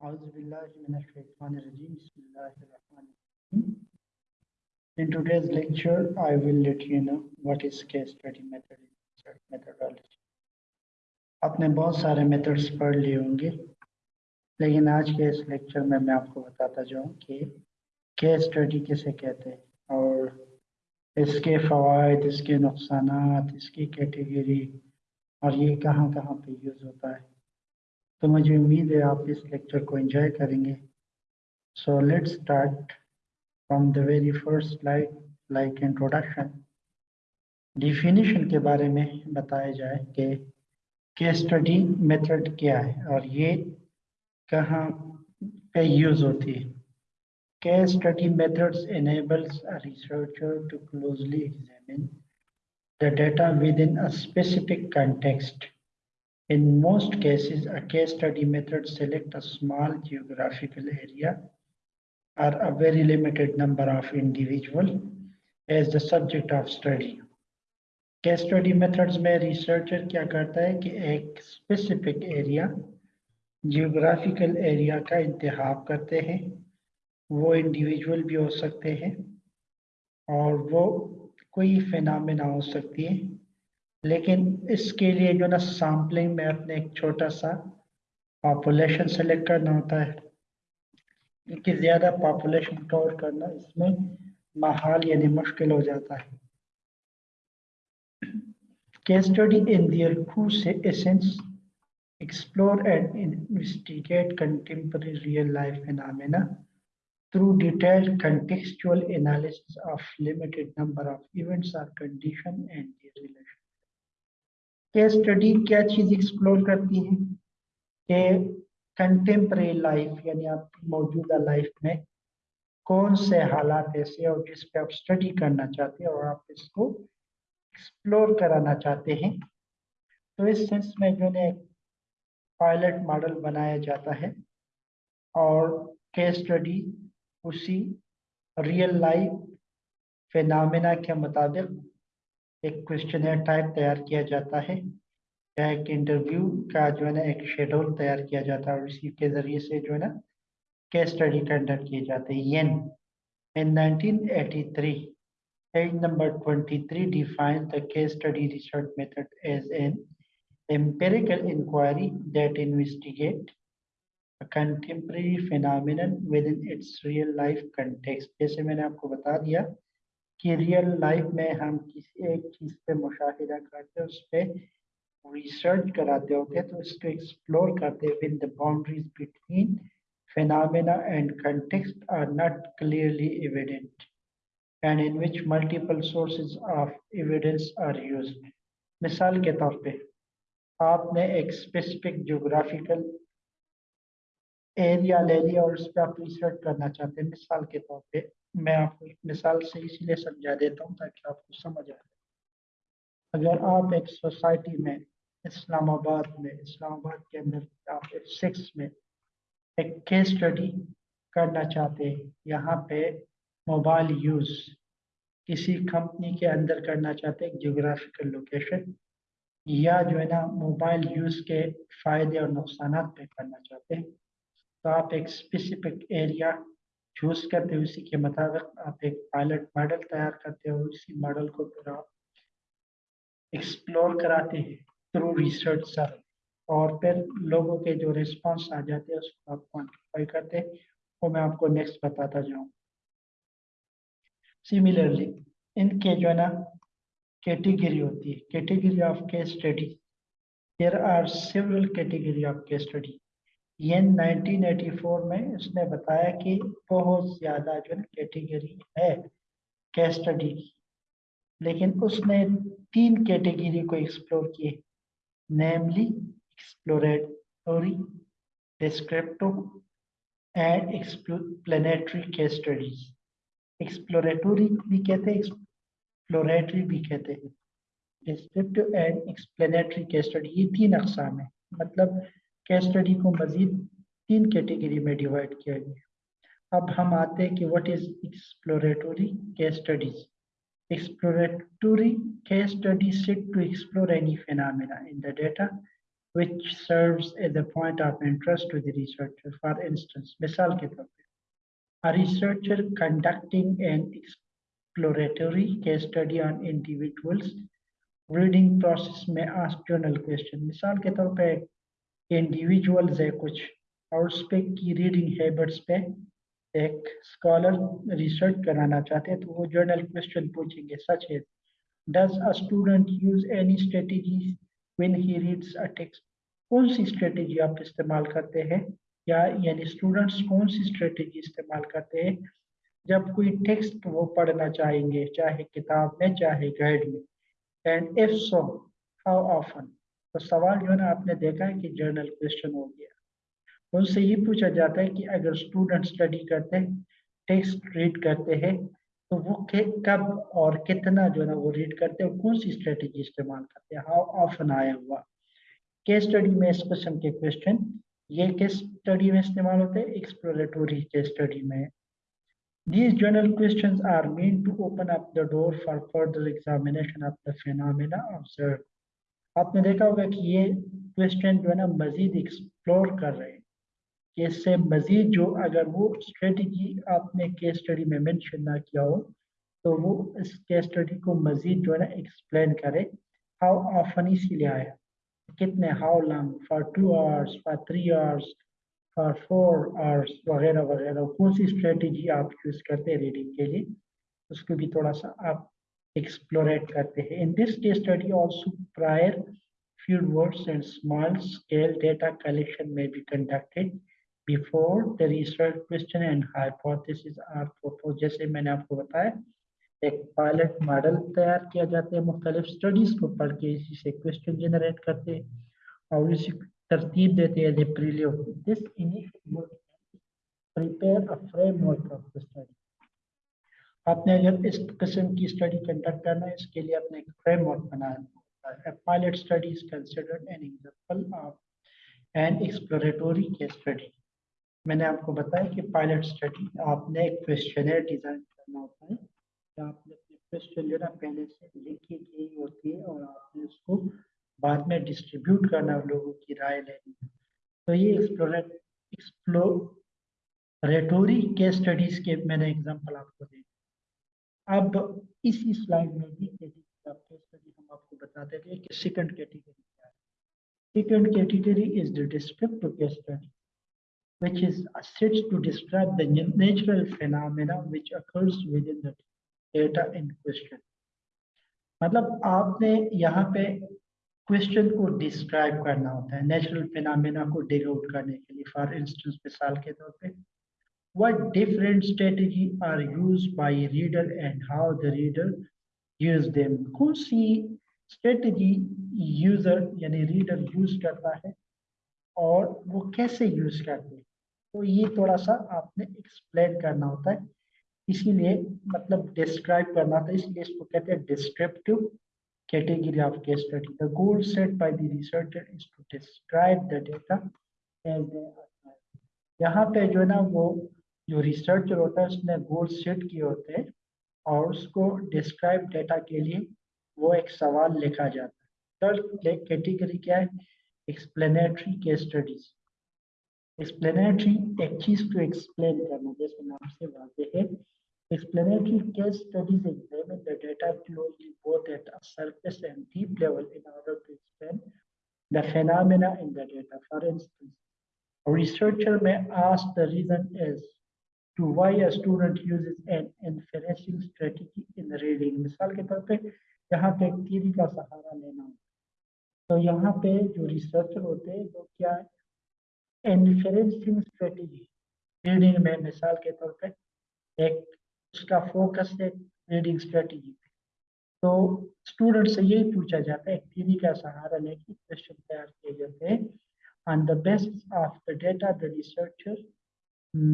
In today's lecture, I will let you know what is case study method research methodology. आपने बहुत सारे methods पढ़ लिए होंगे लेकिन आज के इस लेक्चर में मैं आपको बताता जाऊँ कि केस स्टडी किसे कहते हैं और इसके फ़वाद इसके नुकसान इसकी कैटेगरी और ये कहाँ कहाँ पे यूज़ होता है। तो मुझे उम्मीद है आप इस लेक्चर को एंजॉय करेंगे। So let's start from the very first slide like introduction definition के बारे में बताया जाए कि केस स्टडी मेथड क्या है और ये कहाँ पे यूज़ होती है। Case study methods enables researcher to closely examine the data within a specific context. In most cases, a case study method select a small geographical area or a very limited number of individual as the subject of study. Case study methods में researcher क्या करता है कि एक specific area, geographical area का इंतहाब करते हैं वो individual भी हो सकते हैं और वो कोई फिनमिना हो सकती है लेकिन इसके लिए जो ना सैम्पलिंग में अपने एक छोटा सा पॉपुलेशन सेलेक्ट करना होता है क्योंकि ज़्यादा पॉपुलेशन कवर करना, इसमें माहौल यानी मुश्किल हो जाता है। केस स्टडी इन दियर खूज से essence explore and investigate contemporary real life phenomena through detail contextual analysis of limited number of events और condition and relation case study क्या चीज़ एक्सप्लोर करती है? कि कंटेम्प्रेरी लाइफ यानी आपकी मौजूदा लाइफ में कौन से हालात ऐसे और जिस पे आप स्टडी करना चाहते हैं और आप इसको एक्सप्लोर कराना चाहते हैं। तो इस सेंस में जो है पायलट मॉडल बनाया जाता है और केस स्टडी उसी रियल लाइफ फिनमिना के मुताबिक एक क्वेश्चन टाइप तैयार किया जाता है। या एक इंटरव्यू का जो है ना, एक शेड्यूल तैयार किया जाता है और इसी के ज़रिए से जो है ना केस स्टडी कंडक्ट किए जाते हैं। Yin in 1983 as number 23 define the case study research method as an empirical inquiry that investigate contemporary phenomena within its real life context जैसे मैंने आपको बता दिया कि रियल लाइफ में हम किसी एक चीज़ पे मुशाहिदा करते उस पर रिसर्च कराते होते तो इसको एक्सप्लोर करते with the boundaries between phenomena and context are not clearly evident, and in which multiple sources of evidence are used. मिसाल के तौर पे, आपने एक स्पेसिफिक जोग्राफिकल एरिया ले लिया और उस पर आप रिसर्च करना चाहते हैं, मिसाल के तौर पे, मैं आपको एक मिसाल से इसलिए समझा देता हूँ ताकि आपको समझ आए अगर आप एक सोसाइटी में, इस्लामाबाद में, इस्लामाबाद के अंदर आप एक सिक्स में एक केस स्टडी करना चाहते हैं, यहाँ पे मोबाइल यूज़ किसी कंपनी के अंदर करना चाहते हैं जोग्राफिकल लोकेशन या जो है ना मोबाइल यूज़ के फ़ायदे और नुकसान पे करना चाहते हैं आप एक स्पेसिफिक एरिया चूज़ करते हो, उसी के मुताबिक आप एक पायलट मॉडल तैयार करते हो, उसी मॉडल को फिर आप एक्सप्लोर कराते हैं थ्रू रिसर्च सर और फिर लोगों के जो रिस्पांस आ जाते हैं, उसको आप क्वान्टिफाई करते हैं। वो मैं आपको नेक्स्ट बताता जाऊँ। सिमिलरली इनके जो है ना कैटेगरी होती है। Category of case study there are several category of case study ये 1984 में उसने बताया कि बहुत ज़्यादा जो है कैटेगरी है केस स्टडी की। लेकिन उसने तीन कैटेगरी को एक्सप्लोर किए namely exploratory descriptive and explanatory case studies exploratory भी कहते हैं एक्सप्लोरेटरी भी कहते हैं। Descriptive and explanatory case study ये तीन अकसाम है। मतलब केस स्टडी को मजीद तीन कैटेगरी में डिवाइड किया गया। अब हम आते हैं कि what is exploratory case studies exploratory case study set to explore any phenomena in the data which serve at the point of interest to the researcher for instance मिसाल के तौर पर A researcher conducting an exploratory case study on individuals, reading process may ask journal question. मिसाल के तौर पर individuals hai kuch और उस पे की रीडिंग हैबिट्स पे एक स्कॉलर रिसर्च कराना चाहते हैं तो वो जर्नल क्वेश्चन पूछेंगे। सच है। Does a student use any strategy when he reads a text कौन सी स्ट्रेटेजी आप इस्तेमाल करते हैं? या यानी स्टूडेंट्स कौन सी स्ट्रेटेजी इस्तेमाल करते हैं? जब कोई टेक्स्ट वो पढ़ना चाहेंगे, चाहे किताब में, चाहे गाइड में। And if so how often तो सवाल जो है ना, आपने देखा है कि जर्नल क्वेश्चन हो गया। उनसे ये पूछा जाता है कि अगर स्टूडेंट स्टडी करते हैं टेक्स्ट रीड करते हैं तो वो कब और कितना जो है ना वो रीड करते हैं कौन सी स्ट्रेटेजी इस्तेमाल करते हैं? हाउ ऑफन आया हुआ? केस स्टडी में इस किस्म के क्वेश्चन ये केस स्टडी में इस्तेमाल होते हैं एक्सप्लोरेटोरी केस स्टडी में। These journal questions are meant to open up the door for further examination of the phenomena observed. आपने देखा होगा कि ये क्वेश्चन जो है ना मजीद एक्सप्लोर कर रहे हैं। कि इससे मजीद जो अगर वो स्ट्रेटजी आपने केस स्टडी में मेंशन ना किया हो तो वो इस केस स्टडी को मजीद जो है ना एक्सप्लेन करे। हाउ ऑफन इसीलिए आया कितने how long for two hours for three hours for four hours वगैरह वगैरह। कौन सी स्ट्रेटजी आप यूज़ करते हैं रीडिंग के लिए? उसको भी थोड़ा सा आप एक्सप्लोरेट करते हैं in this case study also prior field words and small scale data collection may be conducted before the research question and hypothesis are proposed. जैसे मैंने आपको बताया, एक पायलट मॉडल तैयार किया जाता है मुख्तलिफ़ स्टडीज़ को पढ़ के, इसी से क्वेश्चन जनरेट करते हैं और इसी तरतीब देते हैं this prepare a framework of the study आपने अगर इस किस्म की स्टडी कंडक्ट करना है, इसके लिए आपने एक फ्रेमवर्क बनाया study is considered an example of an exploratory case study मैंने आपको बताया कि पायलट स्टडी आपने एक क्वेश्चन डिज़ाइन करना होता है तो आपने अपने क्वेश्चन जो ना, पहले से लिखी गई होती है और आपने उसको बाद में डिस्ट्रीब्यूट करना लोगों की राय लेनी है तो ये एक्सप्लोरेट एक्सप्लोरेटोरी के स्टडीज़ के मैंने एग्जांपल आपको दे अब इसी स्लाइड में भी स्टडी हम आपको बताते थे कि सेकंड कैटेगरी क्या है second category is the descriptive case study which is set to describe the natural phenomena which occurs within the data in question. मतलब आपने यहाँ पे क्वेश्चन को डिस्क्राइब करना होता है नेचुरल फिनमिना को डिग आउट करने के लिए फॉर इंस्टेंस मिसाल के तौर पे what different strategy are used by reader and how the reader use them? कौन सी स्ट्रेटजी यूज़र यानी रीडर यूज़ करता है और वो कैसे यूज़ करते हैं? तो ये थोड़ा सा आपने एक्सप्लेन करना होता है। इसीलिए मतलब डिस्क्राइब करना था इसलिए इसको कहते हैं descriptive category of case study the goal set by the researcher is to describe the data as यहाँ पे जो है ना वो जो रिसर्चर होता है उसने गोल सेट किए होते हैं और उसको डिस्क्राइब डेटा के लिए वो एक सवाल लिखा जाता है थर्ड कैटेगरी क्या है एक्सप्लेनेटरी केस स्टडीज़ एक्सप्लेनेटरी एक चीज़ को एक्सप्लेन करना जैसे नाम से वाजे है explanatory case studies examine the data closely both at a surface and deep level in order to explain the phenomena in the data. For instance, a researcher may ask the reason as to why a student uses an inferencing strategy in reading. मिसाल के तौर पे, यहाँ पे एक का सहारा लेना तो यहाँ पे जो रिसर्चर होते हैं, वो क्या है इन्फ्लुएंसिंग स्ट्रेटजी रीडिंग में, मिसाल के तौर पे, एक उसका फोकस है रीडिंग स्ट्रेटजी पे। तो स्टूडेंट से यही पूछा जाता है थीरी का सहारा लेके क्वेश्चन तैयार किए जाते हैं। On the basis of the data, the researcher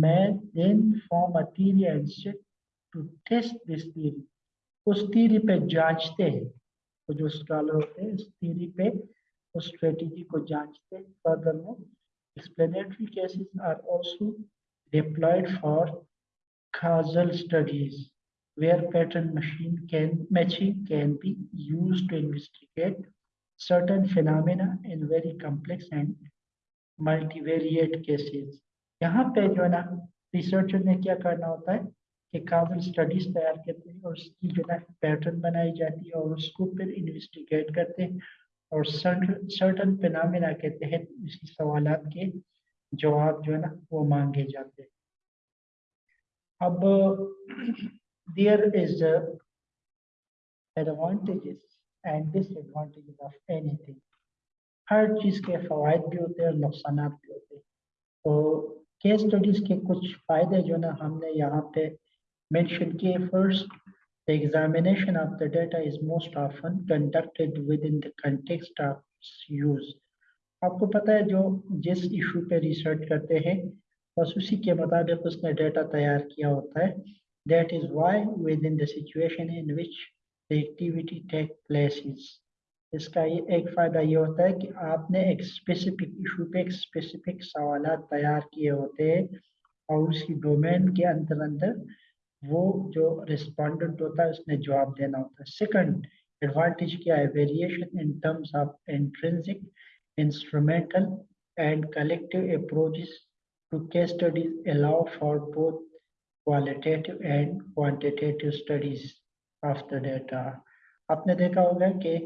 may then form a theory and set to test this theory उस theory पे जांचते हैं तो जो स्कॉलर होते हैं इस theory पे उस स्ट्रेटजी को जांचते हैं फर्दर में Explanatory cases are also deployed for causal studies, where pattern machine can matching can be used to investigate certain phenomena in very complex and multivariate cases. यहाँ पे जो है ना रिसर्चर ने क्या करना होता है कि काफ़ी स्टडीज़ तैयार करते हैं और उसकी जो है पैटर्न बनाई जाती है और उसको फिर इन्वेस्टिगेट करते हैं और सर्टन फिनमिना के तहत इसी सवाल के जवाब जो है ना, वो मांगे जाते हैं। अब there is advantages and disadvantages of anything हर चीज़ के फवायद भी होते हैं और नुकसान भी होते हैं। तो केस स्टडीज़ के कुछ फ़ायदे जो ना हमने यहाँ पे मेंशन किए। First the examination of the data is most often conducted within the context of use. आपको पता है जो जिस इशू पे रिसर्च करते हैं, बस उसी के मुताबिक उसने डेटा तैयार किया होता है। That is why with in the situation in which the activity take places इसका ये एक फ़ायदा ये होता है कि आपने एक स्पेसिफिक इशू पे एक स्पेसिफिक सवाल तैयार किए होते हैं और उसकी डोमेन के अंदर अंदर वो जो रिस्पॉन्डेंट होता है उसने जवाब देना होता है। सेकंड एडवांटेज क्या है? Variation in terms of intrinsic instrumental and collective approaches to case studies allow for both qualitative and quantitative studies of the data आपने देखा होगा कि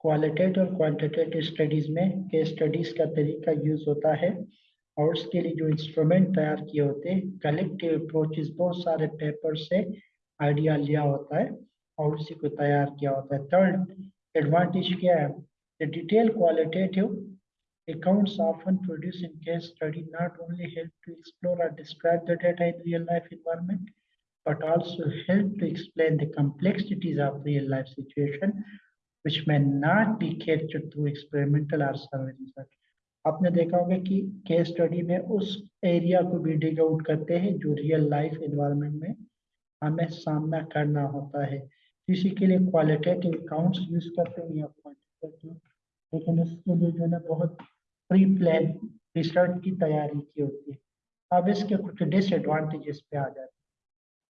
क्वालिटेटिव और क्वांटिटेटिव स्टडीज़ में केस स्टडीज़ का तरीका यूज़ होता है और उसके लिए जो इंस्ट्रूमेंट तैयार किए होते हैं कलेक्टिव अप्रोचेस बहुत सारे पेपर से आइडिया लिया होता है और उसी को तैयार किया होता है थर्ड एडवांटेज क्या है the detail qualitative accounts often produced in case study not only help to explore or describe the data in real life environment but also help to explain the complexities of real life situation which may not be captured through experimental or survey research. आपने देखा होगा कि case study में उस area को भी dig out करते हैं जो रियल लाइफ इन्वायरमेंट में हमें सामना करना होता है। इसी के लिए क्वालिटेटिव अकाउंट्स यूज़ करते हैं या क्वांटिटेटिव लेकिन इसके लिए जो है बहुत प्री प्लान रिसर्च की तैयारी की होती है। अब इसके कुछ डिसएडवांटेजेस पे आ जाते हैं।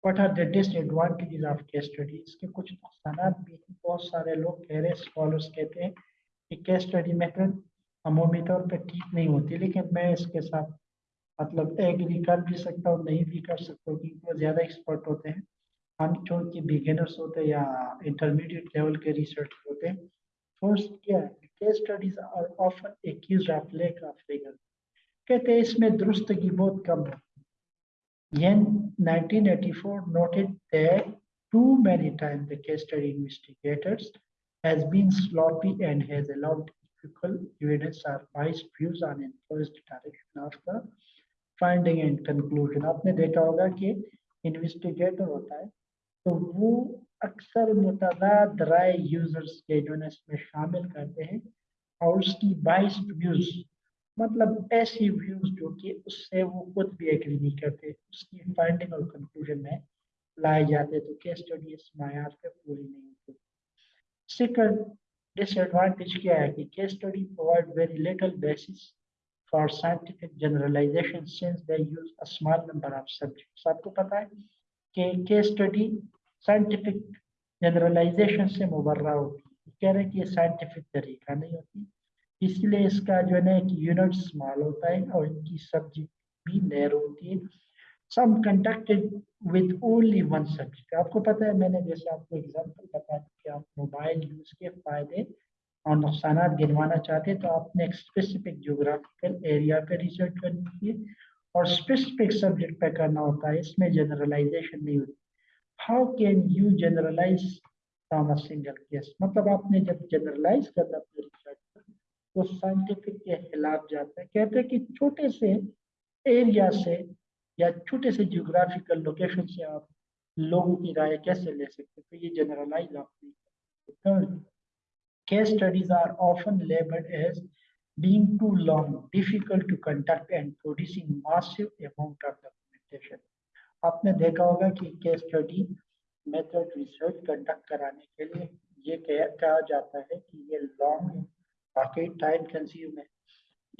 What are the disadvantages of case study? इसके कुछ नुकसान भी बहुत सारे लोग कह रहे स्कॉलर्स कहते हैं कि केस स्टडी मेथड अमूमी तौर पर ठीक नहीं होती, लेकिन मैं इसके साथ मतलब एग्री कर भी सकता हूँ, नहीं भी कर सकता हूँ, क्योंकि वो ज़्यादा एक्सपर्ट होते हैं। हम चूँकि बिगिनर्स होते हैं या इंटरमीडिएट लेवल के रिसर्च होते हैं फ़र्स्ट क्या है case studies are often figure कहते हैं, इसमें दुरुस्तगी बहुत कम है। Yen 1984 noted that too many times the case study investigators has been sloppy and has allowed equivocal evidence or biased views on influenced direction of the finding and conclusion. आपने देखा होगा कि investigator होता है तो वो अक्सर मुतदाद राय यूज़र्स के जो है इसमें शामिल करते हैं और उसकी बाइस्ड व्यूज़ मतलब ऐसी व्यूज़ जो कि उससे वो खुद भी एग्री नहीं करते उसकी फाइंडिंग और कंक्लूजन में लाए जाते तो केस स्टडी इस मैार पे पूरी नहीं होती। सेकंड डिसएडवांटेज क्या है कि case study provide very little basis for scientific generalization since they use a small number of subjects आपको पता है कि केस स्टडी साइंटिफिक जनरलाइजेशन से मुबर्रा होती है। कह रहे हैं कि ये साइंटिफिक तरीका नहीं होती। इसलिए इसका जो है ना, एक यूनिट स्मॉल होता है और इनकी सब्जेक्ट भी नैर होती है। Some conducted with only one subject आपको पता है, मैंने जैसे आपको एग्जांपल बता दी कि आप मोबाइल यूज़ के फ़ायदे और नुकसान गिनवाना चाहते हैं तो आपने एक स्पेसिफिक जोग्राफिकल एरिया पे रिसर्च करनी है और स्पेसिफिक सब्जेक्ट पे करना होता है, इसमें जनरलाइजेशन नहीं होती how can you generalize from single case मतलब आपने जब जनरलाइज करना अपने रिसर्च वो साइंटिफिक के खिलाफ जाता है। कहते हैं कि छोटे से एरिया से या छोटे से जियोग्राफिकल लोकेशन से आप लोगों की राय कैसे ले सकते तो ये जनरलाइज आप being too long, difficult to conduct and producing massive amount of documentation. आपने देखा होगा कि case study method research conduct कराने के लिए ये कहा जाता है कि ये लॉन्ग वाकई टाइम कंज्यूम है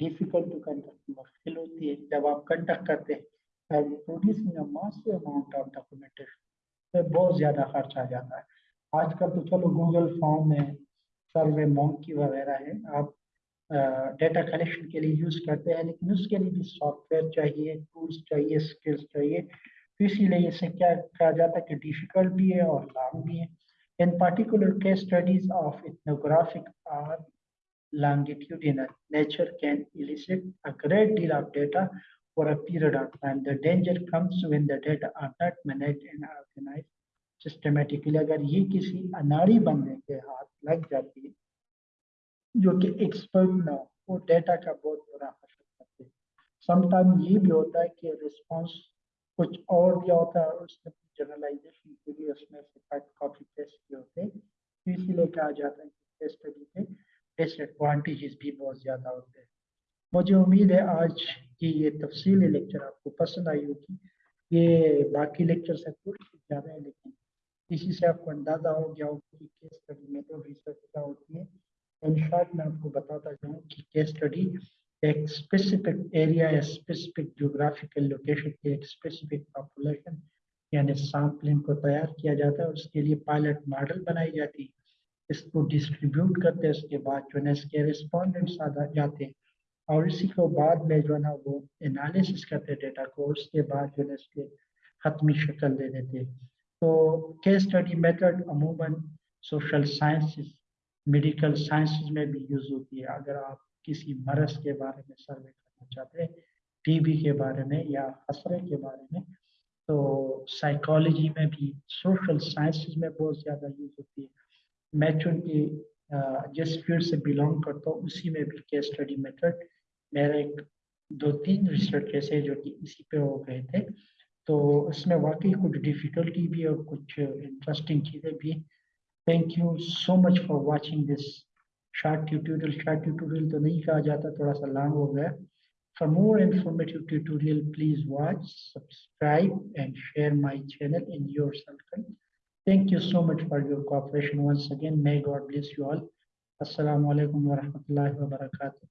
डिफ़िकल्ट टू कंडक्ट मुश्किल होती है जब आप कंडक्ट करते हैं। Producing a massive amount of documentation तो बहुत ज़्यादा खर्च आ जाता है आजकल तो चलो गूगल फॉर्म है सर्वे मोंकी वगैरह है, आप डेटा कलेक्शन के लिए यूज़ करते हैं, लेकिन उसके लिए भी सॉफ्टवेयर चाहिए टूल्स चाहिए स्किल्स चाहिए तो इसीलिए इसे क्या कहा जाता है कि डिफ़िकल्ट भी है और लॉन्ग भी है in particular case studies of ethnographic or longitudinal. Nature can elicit a great deal of data for a period of time. The danger comes when the data are not managed and organized systematically. अगर ये किसी अनाड़ी बंदे के हाथ लग जाती, जो कि एक्सपर्ट ना हो, वो डेटा का बहुत बुरा असर करते समटाइम ये भी होता है कि रिस्पांस कुछ और दिया होता है, उसमें जनरलाइजेशन के लिए उसमें से कट कॉपी पेस्ट किए होते हैं तो इसीलिए कहा जाता है कि स्टडी के डिसएडवांटेजेस भी बहुत ज़्यादा होते हैं मुझे उम्मीद है आज की ये तफसीली लेक्चर आपको पसंद आई होगी। ये बाकी लेक्चर से थोड़ी सी ज़्यादा है, लेकिन इसी से आपको अंदाज़ा हो गया होगा कि केस स्टडी में तो रिसर्च क्या होती है। इन शॉर्ट मैं आपको बताता जाऊँ कि केस स्टडी एक स्पेसिफिक एरिया या स्पेसिफिक जोग्राफिकल लोकेशन के एक स्पेसिफिक पॉपुलेशन यानी सैम्पलिंग को तैयार किया जाता है उसके लिए पायलट मॉडल बनाई जाती है। इसको डिस्ट्रीब्यूट करते हैं, उसके बाद जो है इसके रिस्पॉन्डेंट्स आ जाते हैं। और इसी को बाद में जो है ना वो एनालिसिस करते डेटा को, उसके बाद जो है इसके ख़त्मी शक्ल दे देते तो केस स्टडी मेथड अमूमन सोशल साइंसेस मेडिकल साइंसेस में भी यूज़ होती है। अगर आप किसी मरज के बारे में सर्वे करना चाहते हैं टीबी के बारे में या खसरे के बारे में तो साइकोलॉजी में भी सोशल साइंसेस में बहुत ज़्यादा यूज़ होती है। मैं चूँकि जिस फ़ील्ड से बिलोंग करता हूँ उसी में भी केस स्टडी मेथड मेरे एक दो तीन रिसर्च ऐसे जो कि इसी पे हो गए थे। तो उसमें वाकई कुछ डिफ़िकल्टी भी और कुछ इंटरेस्टिंग चीज़ें भी। Thank you so much for watching this short tutorial short tutorial तो नहीं कहा जाता थोड़ा सा लॉन्ग हो गया। For more informative tutorial, please watch, subscribe and share my channel in your circle. Thank you so much for your cooperation once again. May God bless you all. Assalamu alaikum wa rahmatullahi wa barakatuh.